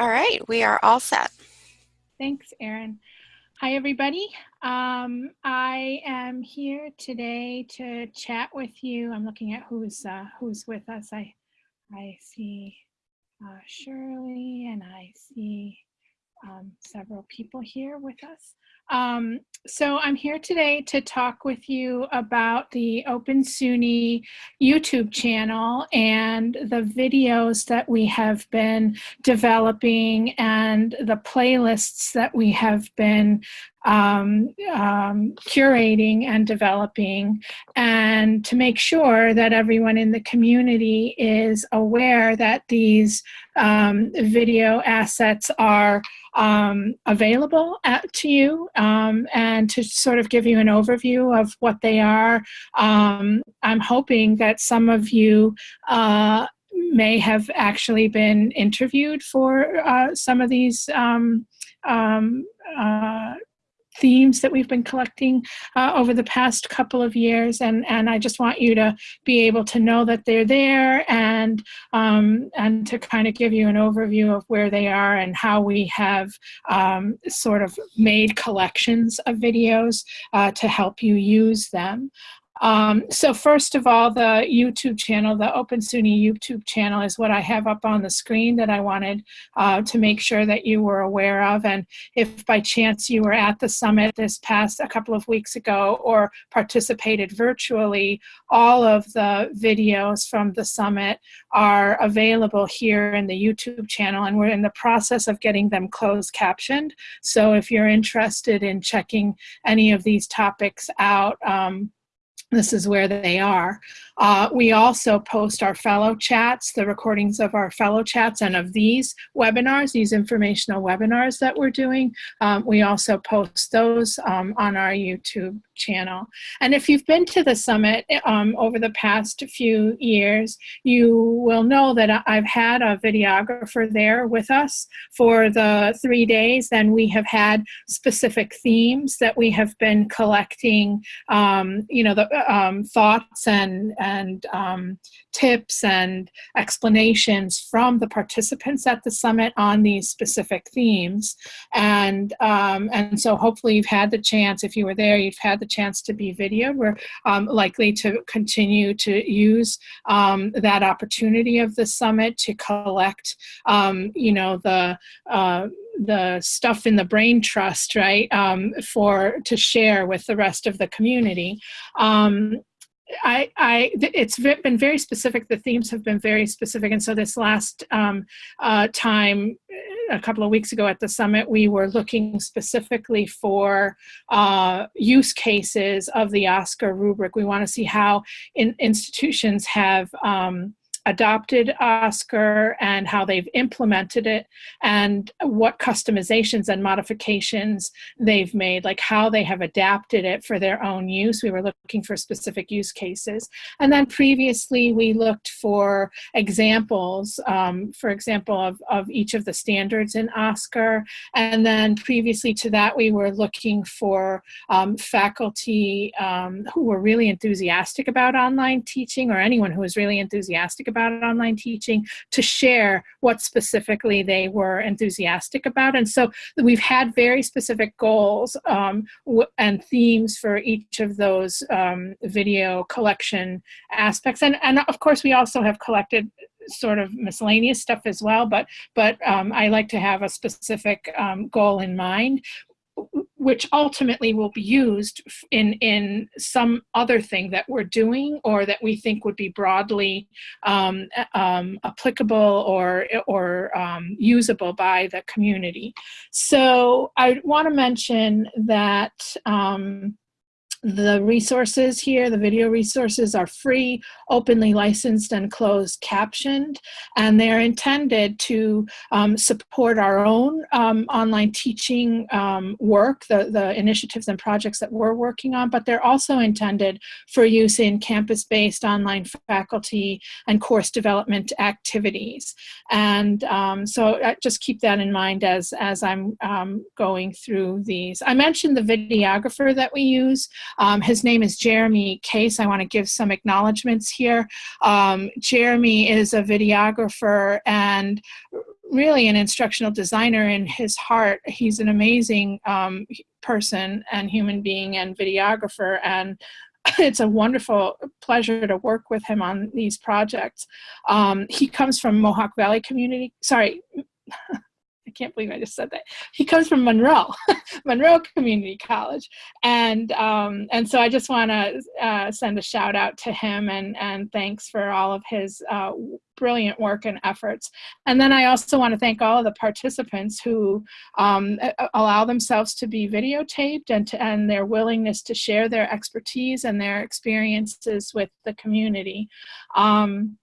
All right, we are all set. Thanks, Erin. Hi, everybody. Um, I am here today to chat with you. I'm looking at who's uh, who's with us. I I see uh, Shirley and I see um, several people here with us. Um, so I'm here today to talk with you about the Open SUNY YouTube channel and the videos that we have been developing and the playlists that we have been um, um, curating and developing and to make sure that everyone in the community is aware that these um, video assets are um, available at, to you um, and to sort of give you an overview of what they are. Um, I'm hoping that some of you uh, may have actually been interviewed for uh, some of these um, um, uh, themes that we've been collecting uh, over the past couple of years and and I just want you to be able to know that they're there and um, and to kind of give you an overview of where they are and how we have um, sort of made collections of videos uh, to help you use them. Um, so first of all, the YouTube channel, the Open SUNY YouTube channel is what I have up on the screen that I wanted uh, to make sure that you were aware of. And if by chance you were at the summit this past a couple of weeks ago or participated virtually, all of the videos from the summit are available here in the YouTube channel and we're in the process of getting them closed captioned. So if you're interested in checking any of these topics out, um, this is where they are. Uh, we also post our fellow chats, the recordings of our fellow chats and of these webinars, these informational webinars that we're doing. Um, we also post those um, on our YouTube channel. And if you've been to the summit um, over the past few years, you will know that I've had a videographer there with us for the three days and we have had specific themes that we have been collecting, um, you know, the um, thoughts and, and um, tips and explanations from the participants at the summit on these specific themes. And, um, and so hopefully you've had the chance, if you were there, you've had the chance to be video. We're um, likely to continue to use um, that opportunity of the summit to collect, um, you know, the uh, the stuff in the brain trust, right, um, for to share with the rest of the community. Um, I, I, it's been very specific. The themes have been very specific. And so this last um, uh, time, a couple of weeks ago at the summit, we were looking specifically for uh, use cases of the OSCQR rubric. We want to see how in, institutions have um, adopted OSCQR and how they've implemented it and what customizations and modifications they've made, like how they have adapted it for their own use. We were looking for specific use cases. And then previously we looked for examples, um, for example, of, of each of the standards in OSCQR. And then previously to that, we were looking for um, faculty um, who were really enthusiastic about online teaching or anyone who was really enthusiastic about online teaching to share what specifically they were enthusiastic about. And so we've had very specific goals um, and themes for each of those um, video collection aspects. And, and of course, we also have collected sort of miscellaneous stuff as well, but, but um, I like to have a specific um, goal in mind which ultimately will be used in, in some other thing that we're doing or that we think would be broadly um, um, applicable or, or um, usable by the community. So I want to mention that um, the resources here, the video resources are free, openly licensed and closed captioned, and they're intended to um, support our own um, online teaching um, work, the, the initiatives and projects that we're working on, but they're also intended for use in campus-based online faculty and course development activities. And um, so uh, just keep that in mind as, as I'm um, going through these. I mentioned the videographer that we use. Um, his name is Jeremy Case. I want to give some acknowledgments here. Um, Jeremy is a videographer and really an instructional designer in his heart. He's an amazing um, person and human being and videographer and it's a wonderful pleasure to work with him on these projects. Um, he comes from Mohawk Valley Community, sorry, I can't believe I just said that. He comes from Monroe, Monroe Community College, and um, and so I just want to uh, send a shout out to him and and thanks for all of his uh, brilliant work and efforts. And then I also want to thank all of the participants who um, allow themselves to be videotaped and to, and their willingness to share their expertise and their experiences with the community. Um,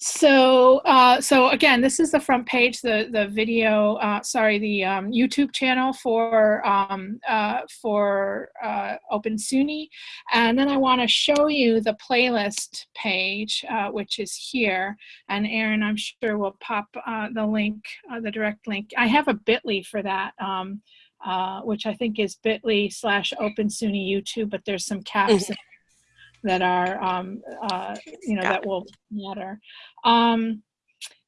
so, uh, so again, this is the front page, the the video, uh, sorry, the um, YouTube channel for um, uh, for uh, Open SUNY, and then I want to show you the playlist page, uh, which is here. And Erin, I'm sure will pop uh, the link, the direct link. I have a Bitly for that. Um, which I think is bit.ly slash open SUNY YouTube, but there's some caps mm -hmm that are, um, uh, you know, that will matter. Um,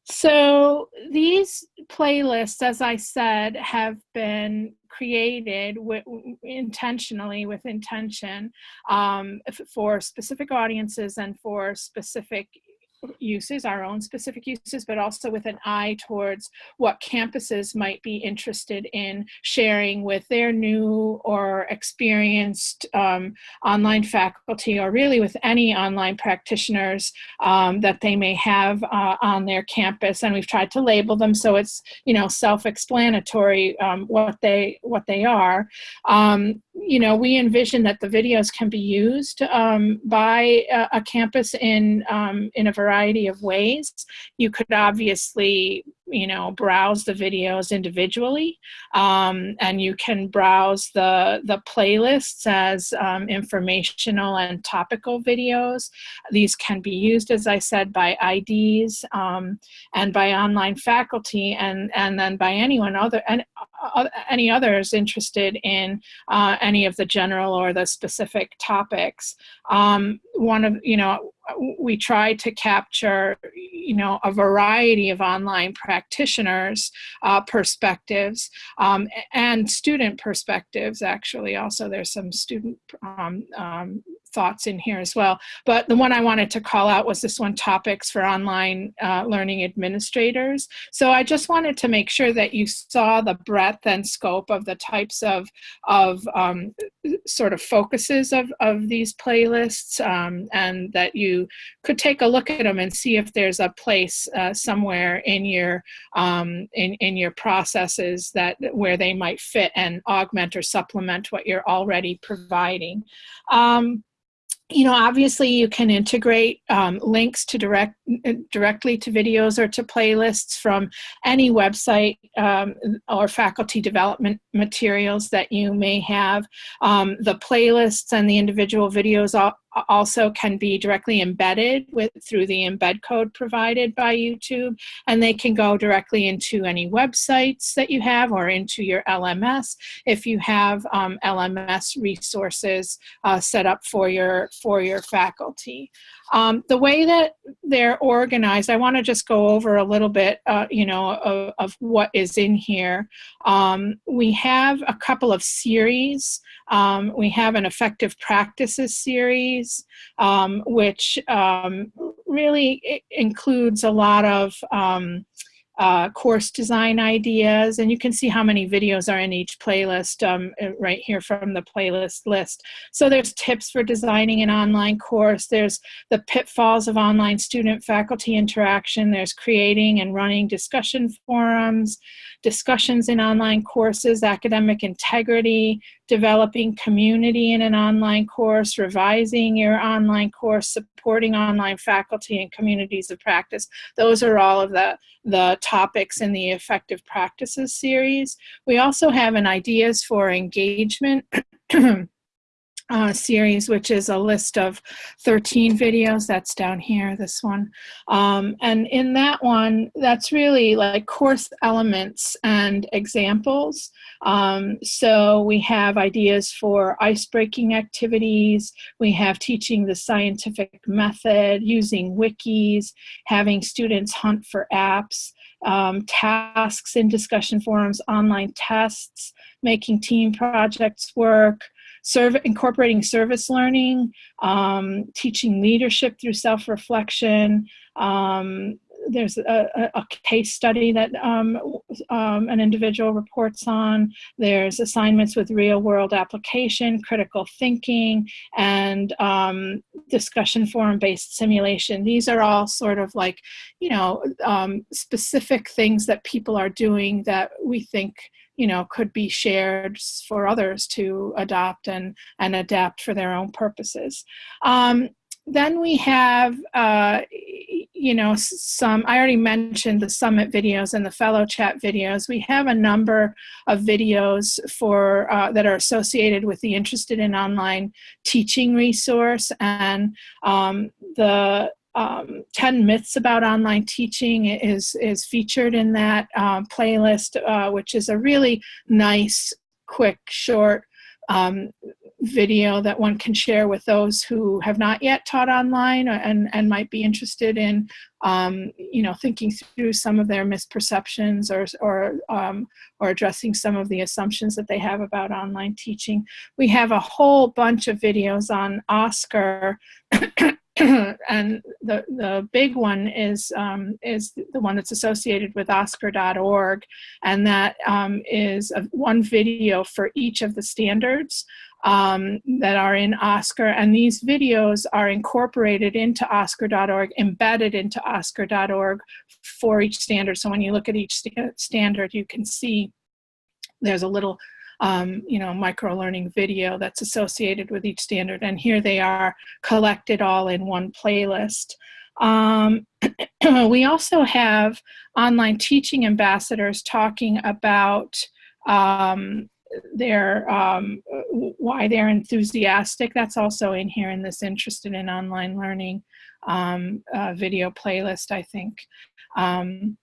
so these playlists, as I said, have been created with, intentionally with intention um, for specific audiences and for specific uses, our own specific uses, but also with an eye towards what campuses might be interested in sharing with their new or experienced um, online faculty or really with any online practitioners um, that they may have uh, on their campus. And we've tried to label them so it's, you know, self-explanatory um, what they what they are. You know, we envision that the videos can be used um, by a, a, campus in, um, in a variety of ways. You could obviously you know, browse the videos individually. Um, and you can browse the, the playlists as um, informational and topical videos. These can be used, as I said, by IDs um, and by online faculty and, and then by anyone other, and, any others interested in uh, any of the general or the specific topics. Um, one of, you know, we try to capture, you know, a variety of online practitioners' uh, perspectives um, and student perspectives, actually. Also, there's some student um, um, thoughts in here as well. But the one I wanted to call out was this one, topics for online uh, learning administrators. So I just wanted to make sure that you saw the breadth and scope of the types of, of um, sort of focuses of, of these playlists um, and that you could take a look at them and see if there's a place uh, somewhere in your, um, in, in your processes that where they might fit and augment or supplement what you're already providing. You know, obviously you can integrate um, links to direct uh, directly to videos or to playlists from any website um, or faculty development materials that you may have. Um, the playlists and the individual videos also can be directly embedded with through the embed code provided by YouTube and they can go directly into any websites that you have or into your LMS if you have um, LMS resources uh, set up for your for your faculty. Um, the way that they're organized, I want to just go over a little bit, uh, you know, of, of, what is in here. Um, we have a couple of series. Um, we have an effective practices series, um, which um, really includes a lot of um, uh, course design ideas, and you can see how many videos are in each playlist um, uh, right here from the playlist list. So there's tips for designing an online course, there's the pitfalls of online student-faculty interaction, there's creating and running discussion forums, discussions in online courses, academic integrity, developing community in an online course, revising your online course, supporting online faculty and communities of practice. Those are all of the, the topics in the effective practices series. We also have an ideas for engagement uh, series, which is a list of 13 videos. That's down here, this one. Um, and in that one, that's really like course elements and examples. Um, so we have ideas for ice-breaking activities. We have teaching the scientific method, using wikis, having students hunt for apps, um, tasks in discussion forums, online tests, making team projects work, serve, incorporating service learning, um, teaching leadership through self-reflection, um, there's a, a, case study that um, um, an individual reports on. There's assignments with real world application, critical thinking, and um, discussion forum based simulation. These are all sort of like, you know, um, specific things that people are doing that we think you know, could be shared for others to adopt and, and adapt for their own purposes. Um, then we have, uh, you know, some, I already mentioned the summit videos and the fellow chat videos. We have a number of videos for, uh, that are associated with the Interested in Online teaching resource and um, the um, 10 myths about online teaching is, is featured in that um, playlist, uh, which is a really nice, quick, short um, video that one can share with those who have not yet taught online and, and might be interested in, um, you know, thinking through some of their misperceptions or, or, um, or addressing some of the assumptions that they have about online teaching. We have a whole bunch of videos on OSCQR and the the big one is um, is the one that's associated with OSCQR.org, and that um, is a, one video for each of the standards um, that are in OSCQR, and these videos are incorporated into OSCQR.org, embedded into OSCQR.org for each standard. So when you look at each st standard, you can see there's a little um, you know, micro-learning video that's associated with each standard. And here they are collected all in one playlist. Um, we also have online teaching ambassadors talking about um, their um, why they're enthusiastic. That's also in here in this interested in online learning um, uh, video playlist, I think. Um,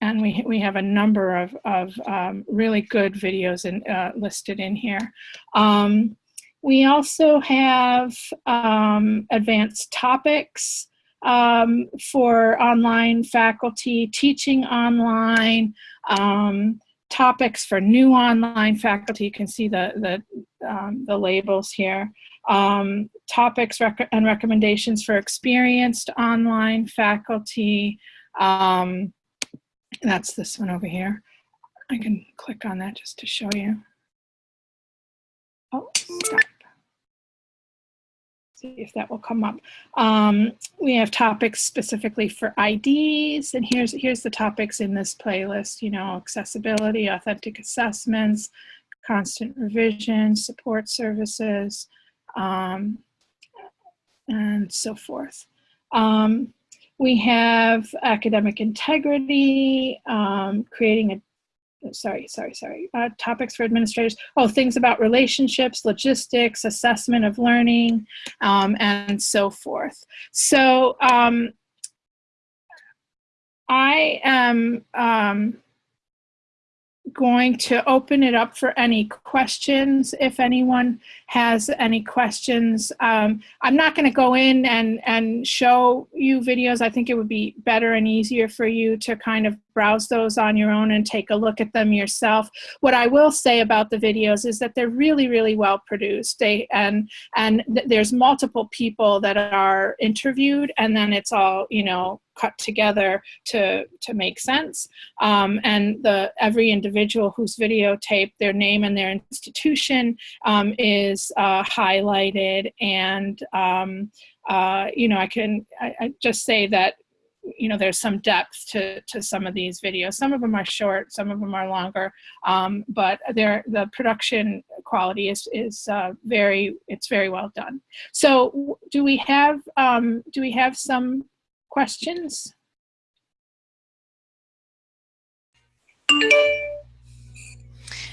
and we, we have a number of, of um, really good videos in, uh, listed in here. Um, we also have um, advanced topics um, for online faculty, teaching online, um, topics for new online faculty. You can see the, the, um, the labels here. topics rec and recommendations for experienced online faculty. Um, that's this one over here. I can click on that just to show you. Oh, stop. See if that will come up. Um, we have topics specifically for IDs, and here's here's the topics in this playlist. You know, accessibility, authentic assessments, constant revision, support services, um, and so forth. Um, we have academic integrity, um, creating a, sorry, sorry, sorry, uh, topics for administrators. Oh, things about relationships, logistics, assessment of learning, um, and so forth. So um, I am um, going to open it up for any questions if anyone has any questions. Um, I'm not going to go in and, and show you videos. I think it would be better and easier for you to kind of browse those on your own and take a look at them yourself. What I will say about the videos is that they're really, really well produced. They and and th there's multiple people that are interviewed, and then it's all you know cut together to to make sense. Um, and the every individual who's videotaped, their name and their institution um, is uh, highlighted, and um, uh, you know I can I, I just say that you know, there's some depth to, to some of these videos. Some of them are short, some of them are longer, um, but the production quality is, is uh, very, it's very well done. So do we have, um, do we have some questions?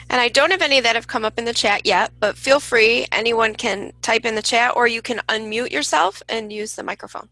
And I don't have any that have come up in the chat yet, but feel free, anyone can type in the chat or you can unmute yourself and use the microphone.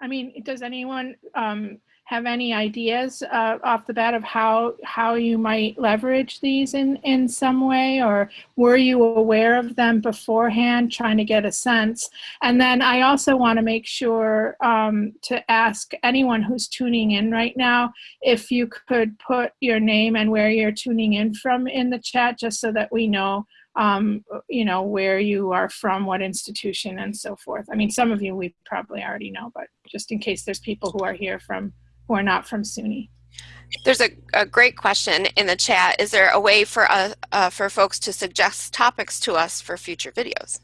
I mean, does anyone um, have any ideas uh, off the bat of how how you might leverage these in in some way? Or were you aware of them beforehand trying to get a sense? And then i also want to make sure um, to ask anyone who's tuning in right now if you could put your name and where you're tuning in from in the chat just so that we know um, you know, where you are from, what institution, and so forth. I mean, some of you we probably already know, but just in case there's people who are here from who are not from SUNY. There's a, a great question in the chat. Is there a way for uh, uh, for folks to suggest topics to us for future videos?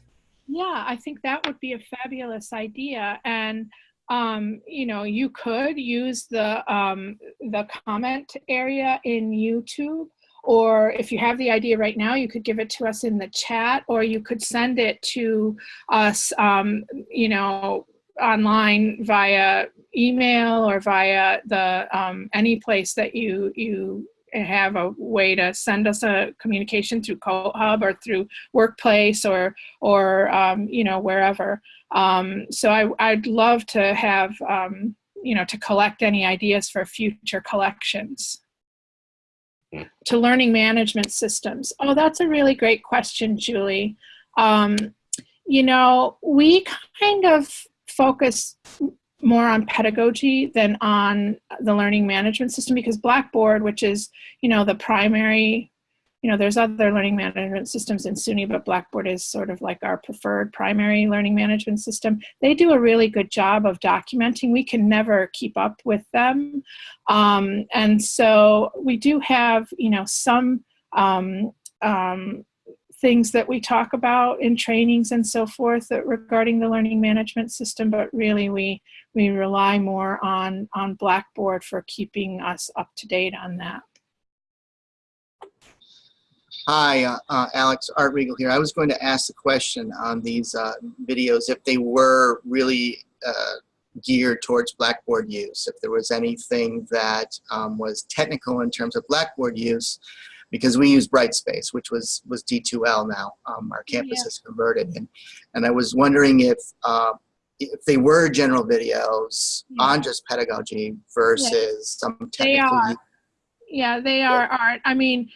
Yeah, I think that would be a fabulous idea. And um, you know, you could use the um, the comment area in YouTube, or if you have the idea right now, you could give it to us in the chat, or you could send it to us, um, you know, online via email or via the um, any place that you you have a way to send us a communication through CoHub or through Workplace or or um, you know wherever. Um, so I, I'd love to have um, you know to collect any ideas for future collections. To learning management systems. Oh, that's a really great question, Julie. Um, you know, we kind of focus more on pedagogy than on the learning management system because Blackboard, which is, you know, the primary, you know, there's other learning management systems in SUNY, but Blackboard is sort of like our preferred primary learning management system. They do a really good job of documenting. We can never keep up with them. Um, and so we do have, you know, some um, um, things that we talk about in trainings and so forth regarding the learning management system, but really we, we rely more on, on Blackboard for keeping us up to date on that. Hi, uh, uh, Alex Art Regal here. I was going to ask the question on these uh, videos if they were really uh, geared towards Blackboard use, if there was anything that um, was technical in terms of Blackboard use because we use Brightspace, which was was D2L now. Um, our campus yeah. has converted, and and I was wondering if uh, if they were general videos yeah. on just pedagogy versus yeah. some technical. They are. Yeah, they are art. I mean,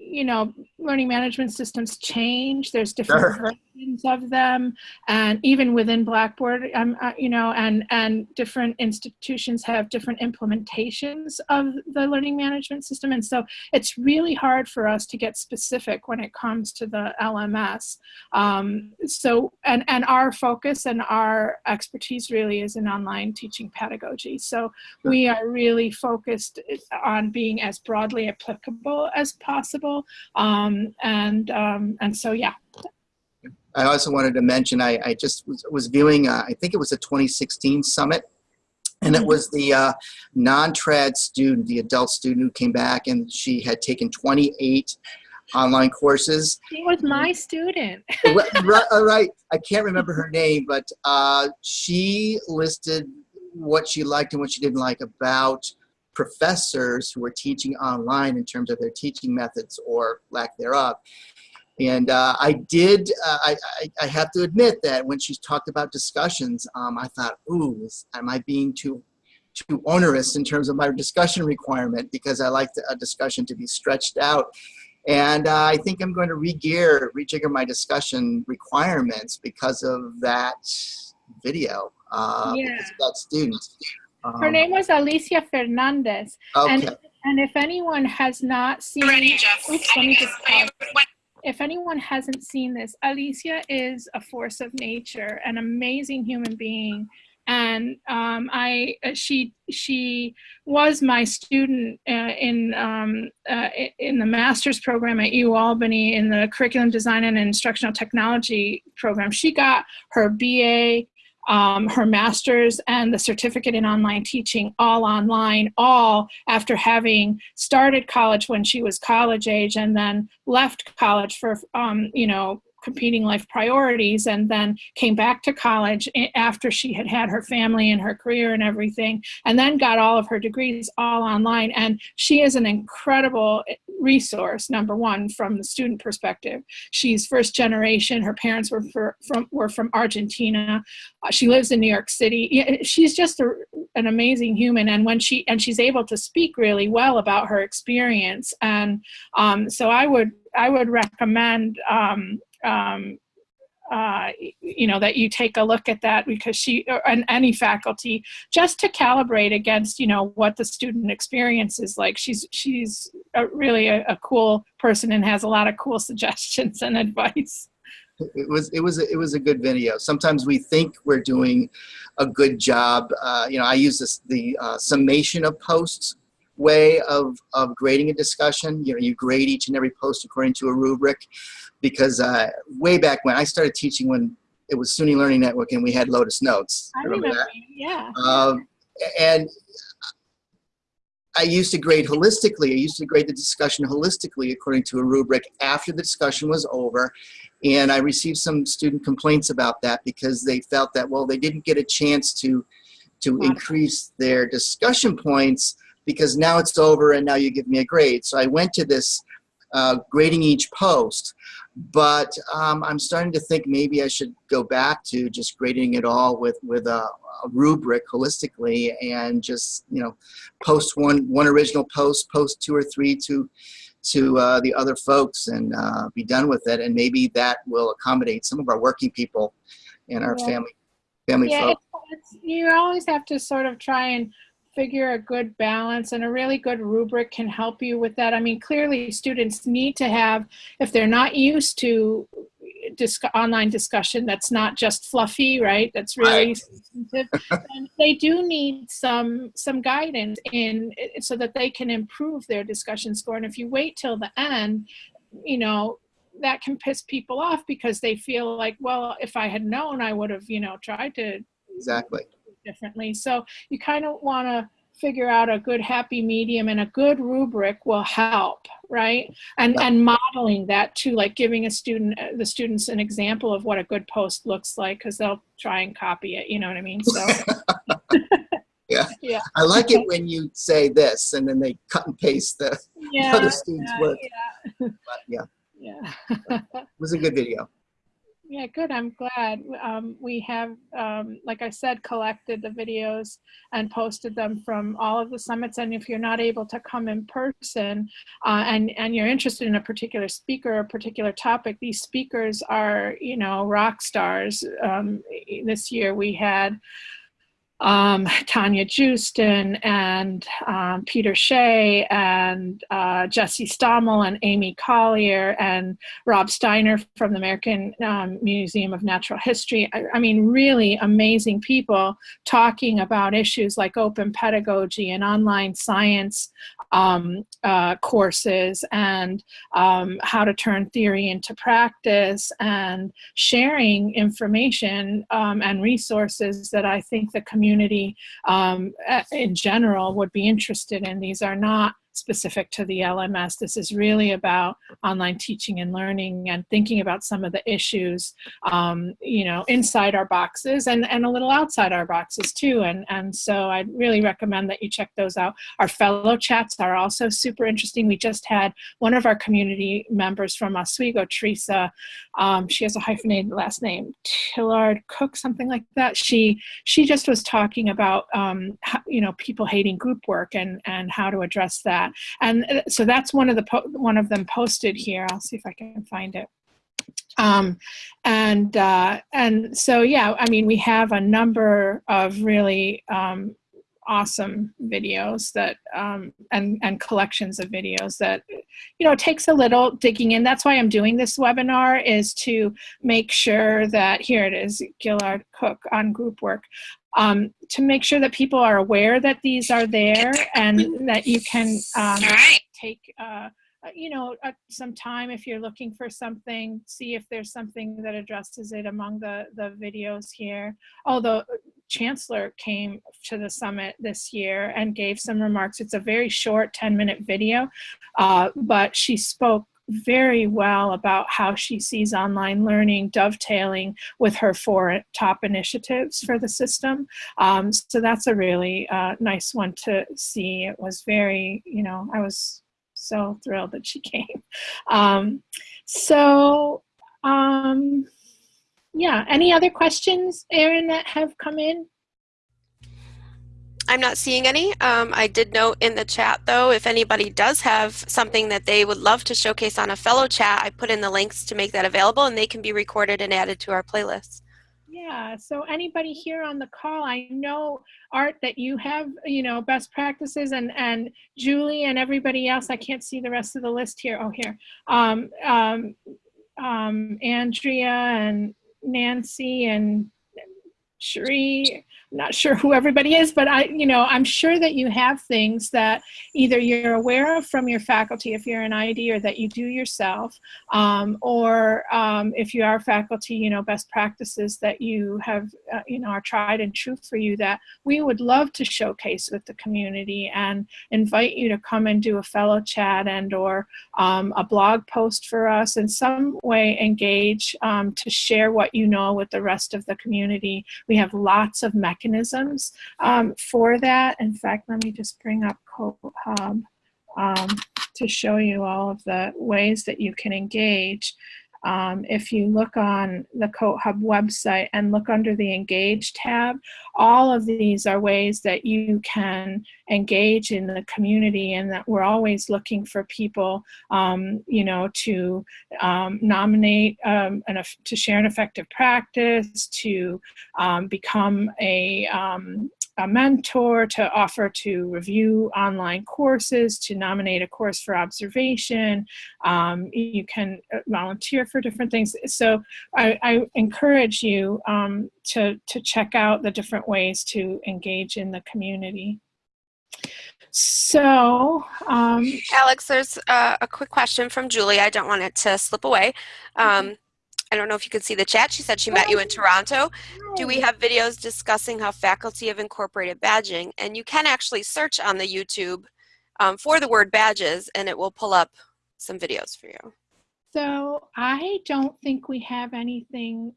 you know, learning management systems change. There's different sure. versions of them, and even within Blackboard, um, uh, you know, and and different institutions have different implementations of the learning management system, and so it's really hard for us to get specific when it comes to the LMS. Um, so, and and our focus and our expertise really is in online teaching pedagogy. So we are really focused on being as broadly applicable as possible. Um, and, um, and so, yeah. I also wanted to mention, I, I just was, was viewing, uh, I think it was a 2016 summit, and it mm-hmm. was the uh, non-trad student, the adult student who came back and she had taken 28 online courses. She was my student. right, right, I can't remember her name, but uh, she listed what she liked and what she didn't like about professors who were teaching online in terms of their teaching methods or lack thereof. And uh, I did, uh, I, I, I, have to admit that when she talked about discussions, um, I thought, ooh, am I being too too onerous in terms of my discussion requirement because I like a discussion to be stretched out. And uh, I think I'm going to re-gear, rejigger my discussion requirements because of that video, uh, yeah. because of that student. Her um, name was Alicia Fernandez. Okay. And, and if anyone has not seen, Ready, oops, let me just if anyone hasn't seen this, Alicia is a force of nature, an amazing human being. And um, I, she, she was my student uh, in, um, uh, in the master's program at U Albany in the curriculum design and instructional technology program. She got her BA um, her master's and the certificate in online teaching all online, all after having started college when she was college age and then left college for, um, you know, competing life priorities and then came back to college after she had had her family and her career and everything and then got all of her degrees all online and she is an incredible resource, number one, from the student perspective. She's first generation. Her parents were for, from were from Argentina. Uh, she lives in New York City. She's just a, an amazing human, and when she and she's able to speak really well about her experience. And um, so I would I would recommend um, um, uh, you know, that you take a look at that because she, and any faculty, just to calibrate against, you know, what the student experience is like. She's, she's a, really a, a cool person and has a lot of cool suggestions and advice. It was it was it was a good video. Sometimes we think we're doing a good job. Uh, you know, I use this the uh, summation of posts way of of grading a discussion. You know, you grade each and every post according to a rubric because uh, way back when I started teaching when it was SUNY Learning Network and we had Lotus Notes. I remember, remember yeah. Um, and I used to grade holistically. I used to grade the discussion holistically according to a rubric after the discussion was over. And I received some student complaints about that because they felt that, well, they didn't get a chance to, to increase their discussion points because now it's over and now you give me a grade. So I went to this uh, grading each post. But um, I'm starting to think maybe I should go back to just grading it all with, with a, a rubric holistically and just, you know, post one, one original post, post two or three to, to uh, the other folks and uh, be done with it. And maybe that will accommodate some of our working people and our yeah. family, family yeah, folks. You always have to sort of try and figure a good balance and a really good rubric can help you with that. I mean, clearly students need to have, if they're not used to disc online discussion that's not just fluffy, right? That's really right. and they do need some some guidance in so that they can improve their discussion score. And if you wait till the end, you know, that can piss people off because they feel like, well, if I had known, I would have, you know, tried to exactly differently. So you kind of want to figure out a good happy medium and a good rubric will help right? And and modeling that too like giving a student uh, the students an example of what a good post looks like because they'll try and copy it you know what i mean? So. Yeah. Yeah. I like it when you say this and then they cut and paste the yeah, other students yeah, work yeah. But yeah. Yeah. It was a good video yeah, good. I'm glad. Um, we have, um, like I said, collected the videos and posted them from all of the summits. And if you're not able to come in person uh, and, and you're interested in a particular speaker or a particular topic, these speakers are, you know, rock stars. Um, this year we had um, Tanya Joosten and um, Peter Shea and uh, Jesse Stommel and Amy Collier and Rob Steiner from the American um, Museum of Natural History. I, I, mean, really amazing people talking about issues like open pedagogy and online science um, uh, courses and um, how to turn theory into practice and sharing information um, and resources that I think the community community um, in general would be interested in. These are not specific to the LMS. This is really about online teaching and learning and thinking about some of the issues, um, you know, inside our boxes and, and a little outside our boxes too. And, and so I'd really recommend that you check those out. Our fellow chats are also super interesting. We just had one of our community members from Oswego, Teresa, um, she has a hyphenated last name, Tillard Cook, something like that. She, she just was talking about, um, how, you know, people hating group work and, and how to address that that. And uh, so that's one of the one of them posted here. I'll see if I can find it. Um, and uh, and so yeah, I mean we have a number of really um, awesome videos that um, and and collections of videos that you know takes a little digging in. That's why I'm doing this webinar is to make sure that here it is Gillard Cook on group work um, to make sure that people are aware that these are there and that you can um, take, uh, uh, you know, uh, some time if you're looking for something, see if there's something that addresses it among the, the videos here. Although uh, Chancellor came to the summit this year and gave some remarks. It's a very short 10 minute video, uh, but she spoke very well about how she sees online learning dovetailing with her four top initiatives for the system. Um, so that's a really uh, nice one to see. It was very, you know, I was so thrilled that she came. Um, so, um, yeah, any other questions, Erin, that have come in? I'm not seeing any. Um, I did note in the chat though, if anybody does have something that they would love to showcase on a fellow chat, I put in the links to make that available and they can be recorded and added to our playlist. Yeah, so anybody here on the call, I know Art that you have, you know, best practices and, and Julie and everybody else, I can't see the rest of the list here. Oh, here. Um, um, um, Andrea and Nancy and Cherie, I'm not sure who everybody is, but I, you know, I'm sure that you have things that either you're aware of from your faculty if you're an ID or that you do yourself, um, or um, if you are faculty, you know, best practices that you have, uh, you know, are tried and true for you that we would love to showcase with the community and invite you to come and do a fellow chat and or um, a blog post for us in some way engage um, to share what you know with the rest of the community. We have lots of mechanisms um, for that. In fact, let me just bring up CoHub um, to show you all of the ways that you can engage. Um, if you look on the CoHub website and look under the Engage tab, all of these are ways that you can engage in the community and that we're always looking for people, um, you know, to um, nominate, um, an, to share an effective practice, to um, become a, um, a mentor, to offer to review online courses, to nominate a course for observation. Um, you can uh, volunteer for different things. So I, I encourage you um, to, to check out the different ways to engage in the community. So, um, Alex, there's uh, a quick question from Julie. I don't want it to slip away. Um, I don't know if you can see the chat. She said she met you in Toronto. Do we have videos discussing how faculty have incorporated badging? And you can actually search on the YouTube um, for the word badges and it will pull up some videos for you. So I don't think we have anything.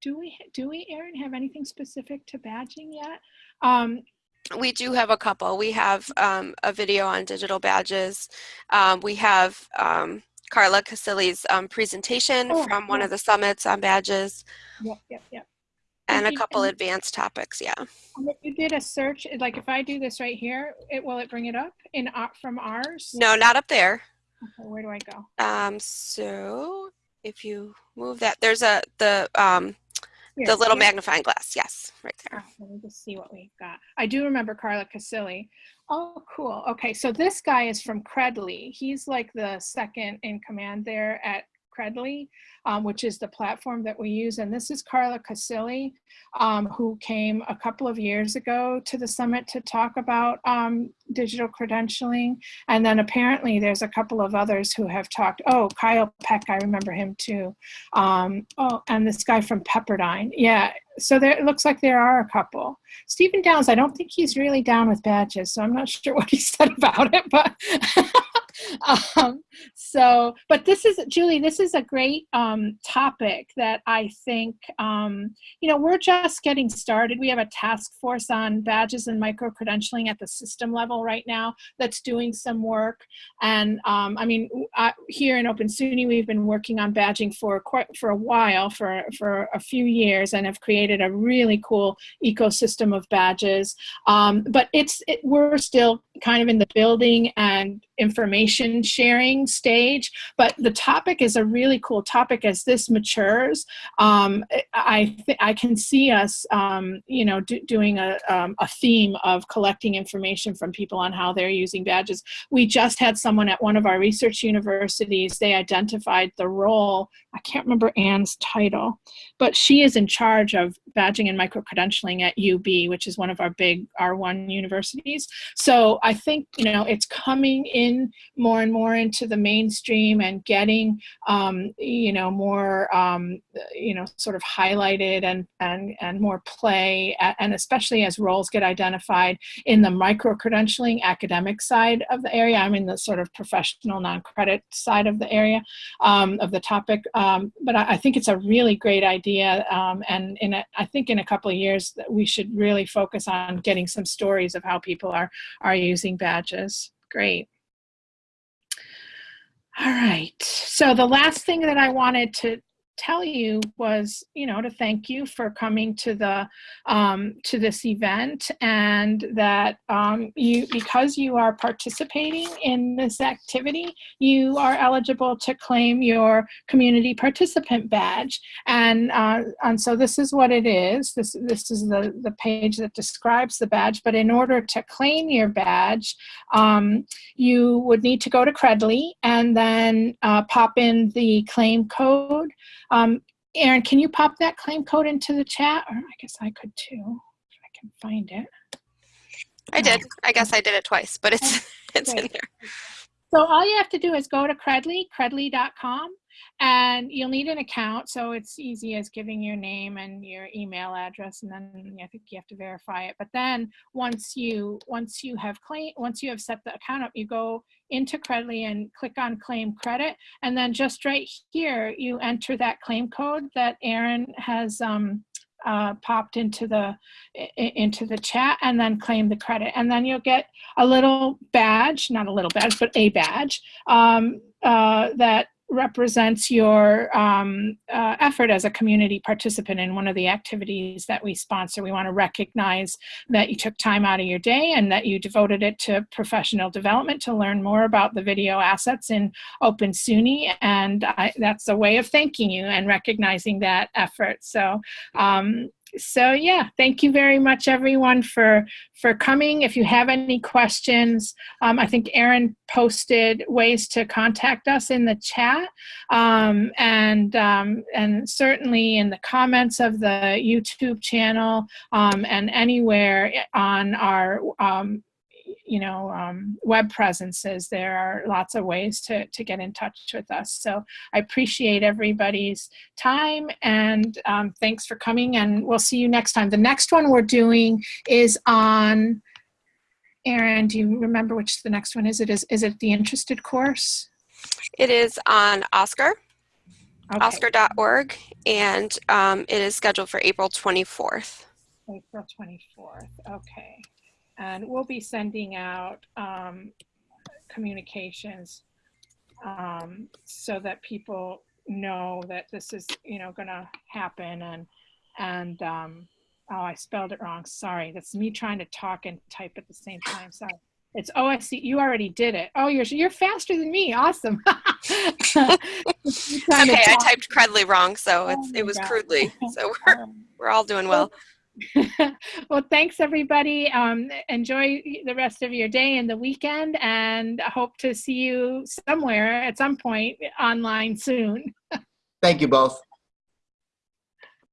Do we, do we, Erin, have anything specific to badging yet? Um, we do have a couple. We have um, a video on digital badges. Um, we have um, Carla Casilli's um, presentation Oh, from one yeah. of the summits on badges Yep, yep, yep. and a couple and- advanced topics, yeah. If you did a search, like if I do this right here, it will it bring it up in from ours? No, not up there. Okay, where do I go? Um, so if you move that, there's a, the, um, Here, the little here? magnifying glass, yes, right there. Ah, Let me just see what we've got. I do remember Carla Casilli. Oh, cool. Okay, so this guy is from Credly. He's like the second in command there at Credly, um, which is the platform that we use. And this is Carla Casilli, um, who came a couple of years ago to the summit to talk about um, digital credentialing. And then apparently there's a couple of others who have talked. Oh, Kyle Peck, I remember him too. Um, oh, and this guy from Pepperdine. Yeah, so there, it looks like there are a couple. Stephen Downes, I don't think he's really down with badges, so I'm not sure what he said about it, but um, so, but this is, Julie, this is a great um, topic that I think, um, you know, we're just getting started. We have a task force on badges and micro-credentialing at the system level right now that's doing some work. And um, I mean, I, here in Open SUNY, we've been working on badging for quite, for a while, for, for a few years, and have created a really cool ecosystem of badges. Um, but it's, it, we're still kind of in the building and information sharing stage, but the topic is a really cool topic as this matures. Um, I, I can see us, um, you know, do, doing a, um, a theme of collecting information from people on how they're using badges. We just had someone at one of our research universities, they identified the role, I can't remember Anne's title, but she is in charge of badging and micro-credentialing at UB, which is one of our big R1 universities. So I think, you know, it's coming in more and more into the mainstream and getting, um, you know, more, um, you know, sort of highlighted and, and, and more play, and especially as roles get identified in the micro-credentialing academic side of the area. I'm in the sort of professional non-credit side of the area, um, of the topic. Um, but I, I, think it's a really great idea. Um, and in a, I think in a couple of years that we should really focus on getting some stories of how people are, are using badges. Great. All right. So the last thing that I wanted to tell you was, you know, to thank you for coming to the um, to this event, and that um, you, because you are participating in this activity, you are eligible to claim your community participant badge. And uh, and so this is what it is. This this is the the page that describes the badge. But in order to claim your badge, um, you would need to go to Credly and then uh, pop in the claim code. Um, Erin, can you pop that claim code into the chat? Or I guess I could too, if I can find it. I did. I guess I did it twice, but it's it's in there. So all you have to do is go to Credly, credly.com, and you'll need an account. So it's easy as giving your name and your email address, and then I think you have to verify it. But then once you once you have claim once you have set the account up, you go into Credly and click on claim credit, and then just right here you enter that claim code that Erin has um, uh, popped into the into the chat, and then claim the credit, and then you'll get a little badge, not a little badge, but a badge um, uh, that represents your um, uh, effort as a community participant in one of the activities that we sponsor. We want to recognize that you took time out of your day and that you devoted it to professional development to learn more about the video assets in Open SUNY. And I, that's a way of thanking you and recognizing that effort. So um, so yeah, thank you very much everyone for for coming. If you have any questions, um, I think Erin posted ways to contact us in the chat, um, and um, and certainly in the comments of the YouTube channel um, and anywhere on our um, you know um, web presences. There are lots of ways to to get in touch with us. So I appreciate everybody's time and um, thanks for coming and we'll see you next time. The next one we're doing is on, Erin, do you remember which the next one is? It is, is it the interested course? It is on OSCQR, Okay, oscqr.org, and um, it is scheduled for April 24th. April 24th, okay. And we'll be sending out um, communications um, so that people know that this is, you know, gonna happen and, and, um, oh, I spelled it wrong, sorry. That's me trying to talk and type at the same time, sorry. It's OSC, you already did it. Oh, you're, you're faster than me, awesome. You're trying to Okay, I typed Credly wrong, so Oh it was God. Credly. So we're, we're all doing well. well, thanks everybody. Um, enjoy the rest of your day and the weekend, and I hope to see you somewhere at some point online soon. Thank you both.